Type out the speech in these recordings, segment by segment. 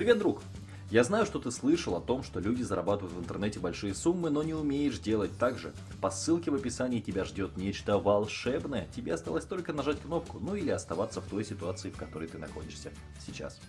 Привет, друг! Я знаю, что ты слышал о том, что люди зарабатывают в интернете большие суммы, но не умеешь делать так же. По ссылке в описании тебя ждет нечто волшебное. Тебе осталось только нажать кнопку, ну или оставаться в той ситуации, в которой ты находишься сейчас.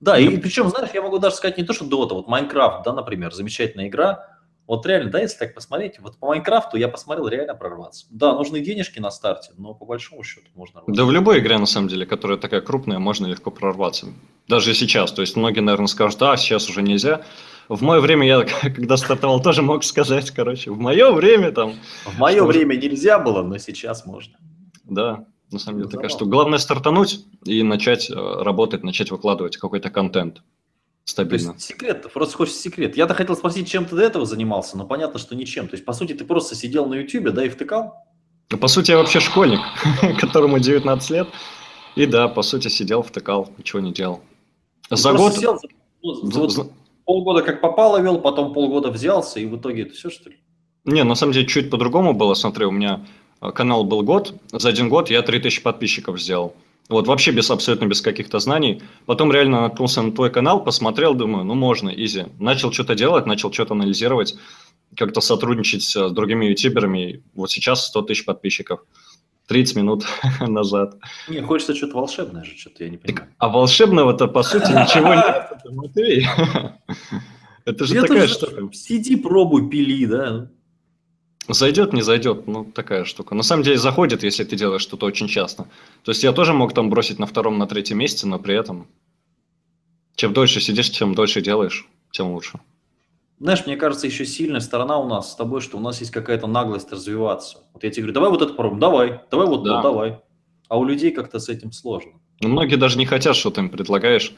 Да, и причем, знаешь, я могу даже сказать не то, что Dota, вот Майнкрафт, да, например, замечательная игра, вот реально, да, если так посмотреть, вот по Майнкрафту я посмотрел реально прорваться. Да, нужны денежки на старте, но по большому счету можно... Да в любой игре, на самом деле, которая такая крупная, можно легко прорваться. Даже сейчас. То есть многие, наверное, скажут, а, сейчас уже нельзя. В мое время, я когда стартовал, тоже мог сказать, короче, в мое время там... В мое время нельзя было, но сейчас можно. Да, на самом деле такая штука. Главное стартануть и начать э, работать, начать выкладывать какой-то контент стабильно. То есть секрет, просто хочешь секрет. Я-то хотел спросить, чем ты до этого занимался, но понятно, что ничем. То есть, по сути, ты просто сидел на YouTube, да, и втыкал? Ну, по сути, я вообще школьник, которому 19 лет. И да, по сути, сидел, втыкал, ничего не делал. За год... Сидел, ну, за, за... полгода как попало вел, потом полгода взялся, и в итоге это все, что ли? Не, на самом деле, чуть по-другому было. Смотри, у меня э, канал был год, за один год я 3000 подписчиков сделал. Вот вообще без абсолютно без каких-то знаний. Потом реально наткнулся на твой канал, посмотрел, думаю, ну можно, изи. Начал что-то делать, начал что-то анализировать, как-то сотрудничать с другими ютуберами. Вот сейчас 100 тысяч подписчиков. 30 минут назад. Не, хочется что-то волшебное же, что-то я не понимаю. Так, а волшебного-то, по сути, ничего нет, Матвей. Это же такая штука. Сиди, пробуй, пили, да? Зайдет, не зайдет, ну такая штука. На самом деле заходит, если ты делаешь что-то очень часто. То есть я тоже мог там бросить на втором, на третьем месяце, но при этом чем дольше сидишь, чем дольше делаешь, тем лучше. Знаешь, мне кажется, еще сильная сторона у нас с тобой, что у нас есть какая-то наглость развиваться. Вот я тебе говорю, давай вот это попробуем, давай, давай вот да. то, давай. А у людей как-то с этим сложно. Ну, многие даже не хотят, что ты им предлагаешь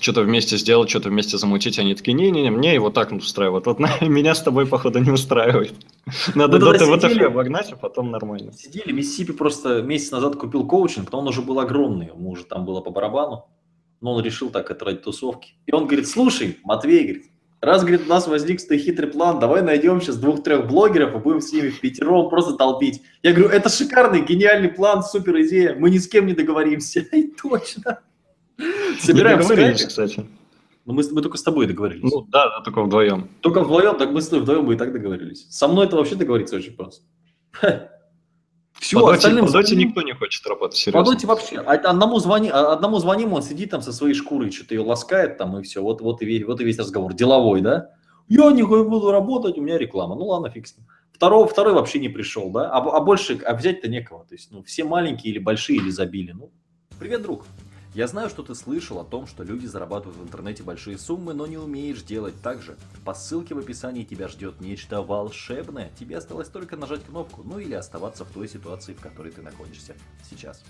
что-то вместе сделать, что-то вместе замутить. Они такие, не-не-не, мне его так устраивает. Вот на, меня с тобой, походу, не устраивает. Надо до ТВТФ обогнать, а потом нормально. Сидели, Миссипи просто месяц назад купил коучинг, но он уже был огромный, ему уже там было по барабану. Но он решил так, ради тусовки. И он говорит, слушай, Матвей, говорит, Раз, говорит, у нас возник стой хитрый план, давай найдем сейчас двух-трех блогеров и будем с ними в пятером просто толпить. Я говорю, это шикарный, гениальный план, супер идея, мы ни с кем не договоримся. И точно. Собираем договорились, кстати. Ну, мы, мы только с тобой договорились. Ну, да, да, только вдвоем. Только вдвоем, так мы с тобой вдвоем бы и так договорились. Со мной это вообще договориться очень просто. Все, по остальным... По доте никто не хочет работать, серьезно. По доте вообще. А одному, звони, а одному звоним, он сидит там со своей шкурой, что-то ее ласкает там, и все. Вот, вот, и, вот и весь разговор. Деловой, да? Я не буду работать, у меня реклама. Ну ладно, фиг с ним. Второго, второй вообще не пришел, да? А, а больше, а взять-то некого. То есть, ну, все маленькие или большие, или забили. Ну, привет, друг. Я знаю, что ты слышал о том, что люди зарабатывают в интернете большие суммы, но не умеешь делать так же. По ссылке в описании тебя ждет нечто волшебное. Тебе осталось только нажать кнопку, ну или оставаться в той ситуации, в которой ты находишься сейчас.